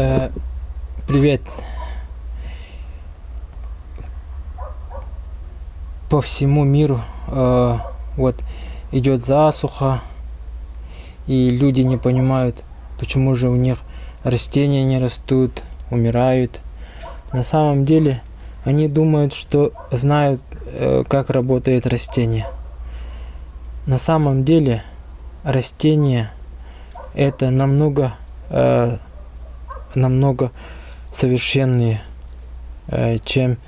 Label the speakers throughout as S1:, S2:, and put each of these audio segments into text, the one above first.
S1: Э, привет. По всему миру э, вот идет засуха, и люди не понимают, почему же у них растения не растут, умирают. На самом деле они думают, что знают, э, как работает растение. На самом деле растение это намного э, намного совершеннее, э, чем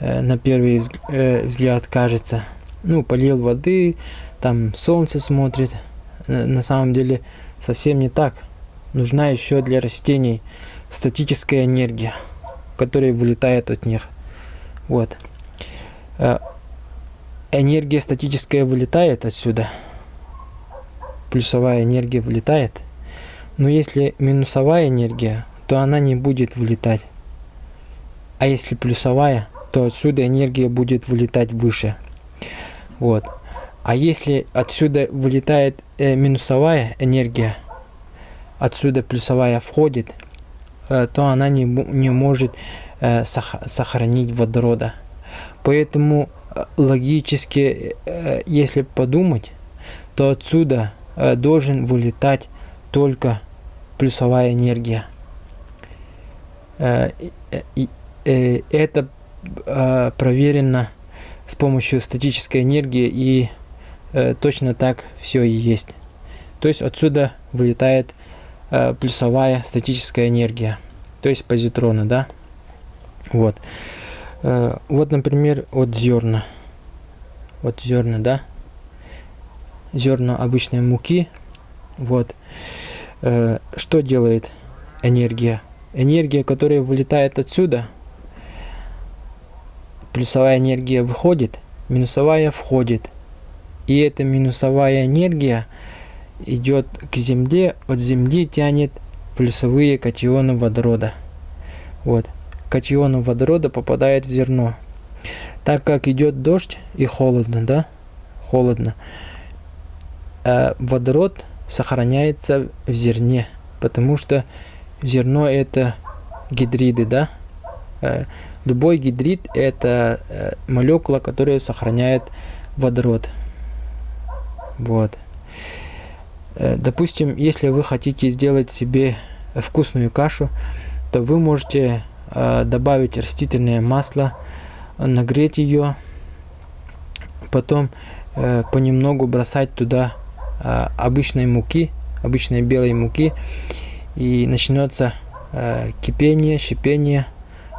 S1: э, на первый э, взгляд кажется. Ну, полил воды, там солнце смотрит. На самом деле совсем не так. Нужна еще для растений статическая энергия, которая вылетает от них. Вот. Энергия статическая вылетает отсюда. Плюсовая энергия вылетает. Но если минусовая энергия то она не будет вылетать. А если плюсовая, то отсюда энергия будет вылетать выше. Вот. А если отсюда вылетает э, минусовая энергия, отсюда плюсовая входит, э, то она не, не может э, сох сохранить водорода. Поэтому э, логически, э, если подумать, то отсюда э, должен вылетать только плюсовая энергия. Э, э, это э, проверено с помощью статической энергии и точно так все и есть. То есть отсюда вылетает плюсовая статическая энергия, то есть позитроны, да. Вот. Вот, например, от зерна. Вот зерна, да. Зерна обычной муки. Вот. Что делает энергия? Энергия, которая вылетает отсюда, плюсовая энергия выходит, минусовая входит. И эта минусовая энергия идет к Земле, от Земли тянет плюсовые катионы водорода. Вот. Катионы водорода попадает в зерно. Так как идет дождь и холодно, да, холодно, э, водород сохраняется в зерне, потому что зерно это гидриды, да? Э, любой гидрид это э, молекула, которая сохраняет водород. Вот. Э, допустим, если вы хотите сделать себе вкусную кашу, то вы можете добавить растительное масло, нагреть ее, потом понемногу бросать туда обычной муки, обычной белой муки, и начнется э, кипение, шипение,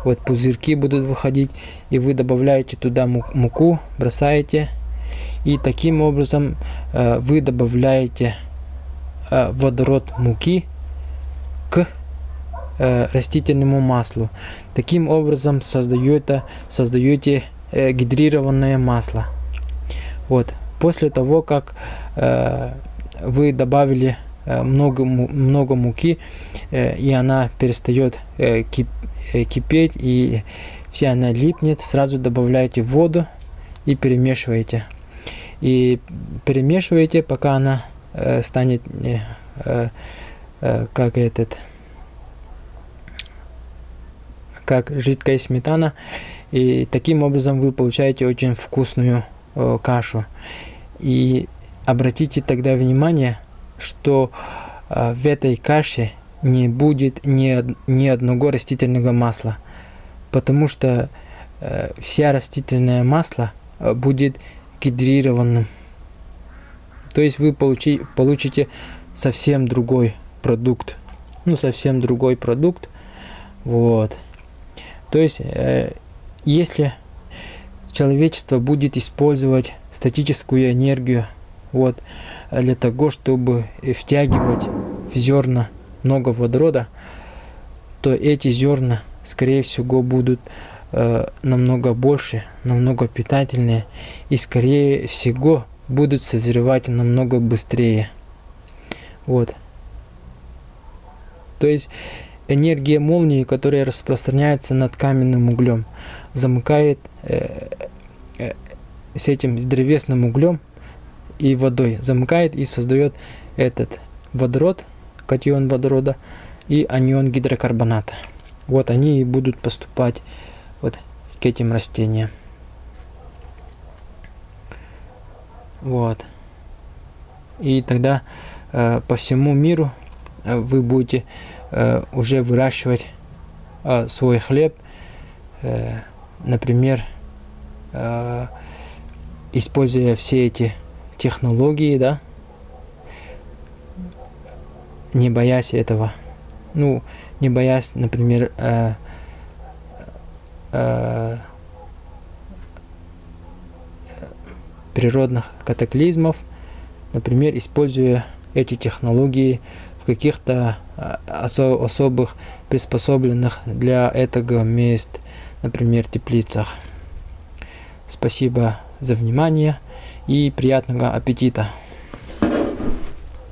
S1: вот пузырьки будут выходить, и вы добавляете туда муку, бросаете, и таким образом э, вы добавляете э, водород муки к э, растительному маслу. Таким образом создаете, создаете э, гидрированное масло. Вот. После того, как э, вы добавили много, много муки, э, и она перестает э, кипеть, и вся она липнет. Сразу добавляете воду и перемешиваете. И перемешиваете, пока она станет как этот как жидкая сметана и таким образом вы получаете очень вкусную кашу и обратите тогда внимание что э, в этой каше не будет ни, ни одного растительного масла, потому что э, вся растительное масло э, будет гидрированным. То есть вы получи, получите совсем другой продукт. Ну, совсем другой продукт. Вот. То есть, э, если человечество будет использовать статическую энергию, вот, для того, чтобы втягивать в зерна много водорода, то эти зерна, скорее всего, будут э, намного больше, намного питательнее и, скорее всего, будут созревать намного быстрее. Вот. То есть энергия молнии, которая распространяется над каменным углем, замыкает э, э, с этим древесным углем и водой замыкает и создает этот водород, катион водорода, и анион гидрокарбоната. Вот они и будут поступать вот к этим растениям. Вот. И тогда э, по всему миру э, вы будете э, уже выращивать э, свой хлеб, э, например, э, используя все эти технологии, да, не боясь этого. Ну, не боясь, например, э, э, природных катаклизмов, например, используя эти технологии в каких-то э, осо особых приспособленных для этого мест, например, теплицах. Спасибо за внимание и приятного аппетита!